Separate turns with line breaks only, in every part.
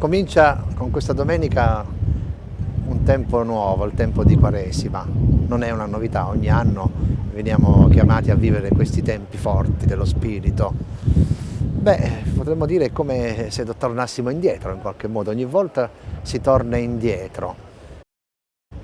Comincia con questa domenica un tempo nuovo, il tempo di Quaresima. Non è una novità, ogni anno veniamo chiamati a vivere questi tempi forti dello Spirito. Beh, potremmo dire come se tornassimo indietro in qualche modo, ogni volta si torna indietro.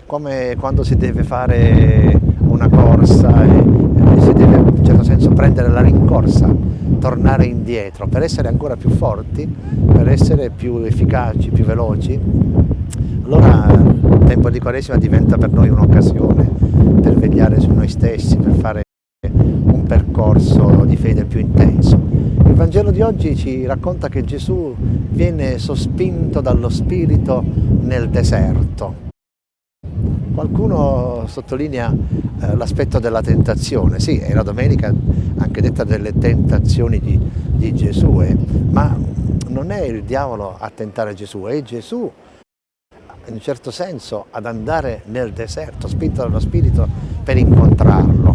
Come quando si deve fare una corsa e si deve in un certo senso prendere la rincorsa, tornare indietro per essere ancora più forti, per essere più efficaci, più veloci. Allora il tempo di Quaresima diventa per noi un'occasione per vegliare su noi stessi, per fare un percorso di fede più intenso. Il Vangelo di oggi ci racconta che Gesù viene sospinto dallo Spirito nel deserto. Qualcuno sottolinea eh, l'aspetto della tentazione, sì, è la domenica anche detta delle tentazioni di, di Gesù, eh, ma non è il diavolo a tentare Gesù, è Gesù in un certo senso ad andare nel deserto, spinto dallo Spirito per incontrarlo,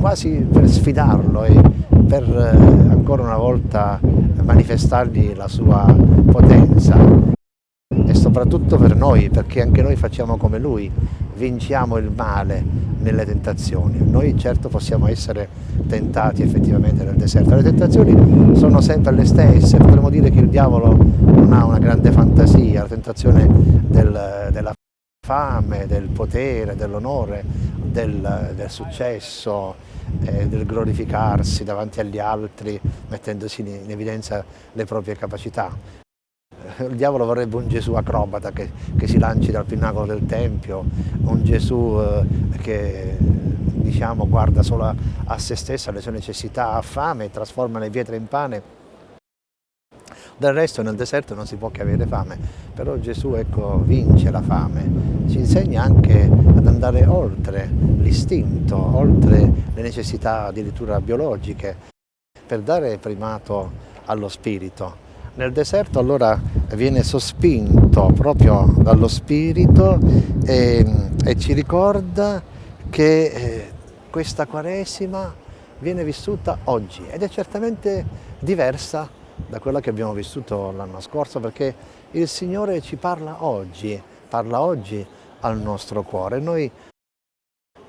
quasi per sfidarlo e per eh, ancora una volta manifestargli la sua potenza e soprattutto per noi, perché anche noi facciamo come Lui, vinciamo il male nelle tentazioni. Noi certo possiamo essere tentati effettivamente nel deserto, le tentazioni sono sempre le stesse, potremmo dire che il diavolo non ha una grande fantasia, la tentazione del, della fame, del potere, dell'onore, del, del, successo, eh, del glorificarsi davanti agli altri, mettendosi in, evidenza le proprie capacità il diavolo vorrebbe un Gesù acrobata che, che, si lanci dal pinnacolo del Tempio, un Gesù eh, che diciamo, guarda solo a, a, se stesso, alle sue necessità, ha fame trasforma le pietre in pane. Del resto nel deserto non si può che avere fame, però Gesù ecco, vince la fame, ci insegna anche ad andare oltre l'istinto, oltre le necessità addirittura biologiche, per dare primato allo spirito. Nel deserto allora viene sospinto proprio dallo Spirito e, e ci ricorda che eh, questa Quaresima viene vissuta oggi ed è certamente diversa da quella che abbiamo vissuto l'anno scorso perché il Signore ci parla oggi, parla oggi al nostro cuore. Noi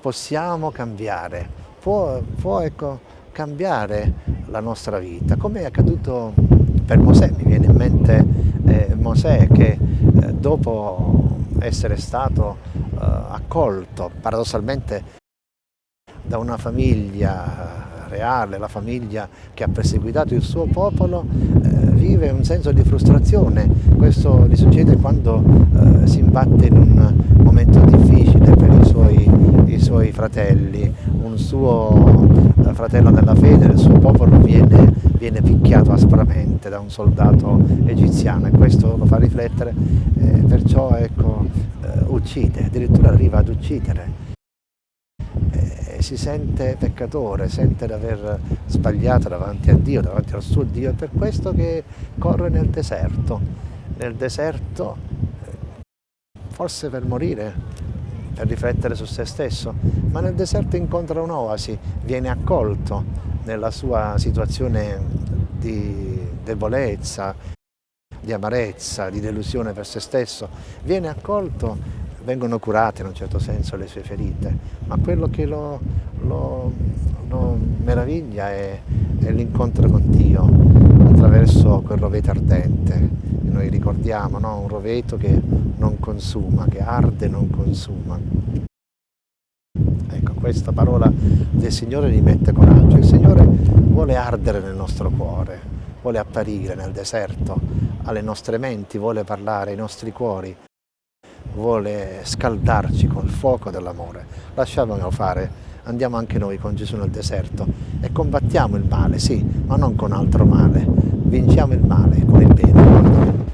possiamo cambiare, può, può ecco, cambiare la nostra vita, come è accaduto per Mosè, mi viene in mente eh, Mosè che eh, dopo essere stato eh, accolto paradossalmente da una famiglia reale, la famiglia che ha perseguitato il suo popolo, eh, vive un senso di frustrazione. Questo gli succede quando eh, si imbatte in un momento difficile per i suoi, i suoi fratelli. Un suo eh, fratello della fede, il suo popolo viene viene picchiato aspramente da un soldato egiziano e questo lo fa riflettere, eh, perciò ecco, eh, uccide, addirittura arriva ad uccidere. Eh, si sente peccatore, sente di aver sbagliato davanti a Dio, davanti al suo Dio, è per questo che corre nel deserto, nel deserto eh, forse per morire, per riflettere su se stesso, ma nel deserto incontra un'oasi, viene accolto nella sua situazione di debolezza, di amarezza, di delusione per se stesso, viene accolto, vengono curate in un certo senso le sue ferite, ma quello che lo, lo, lo meraviglia è, è l'incontro con Dio attraverso quel roveto ardente, noi ricordiamo, no? un roveto che non consuma, che arde e non consuma questa parola del Signore gli mette coraggio. Il Signore vuole ardere nel nostro cuore, vuole apparire nel deserto, alle nostre menti, vuole parlare ai nostri cuori, vuole scaldarci col fuoco dell'amore. Lasciamolo fare, andiamo anche noi con Gesù nel deserto e combattiamo il male, sì, ma non con altro male. Vinciamo il male con il bene.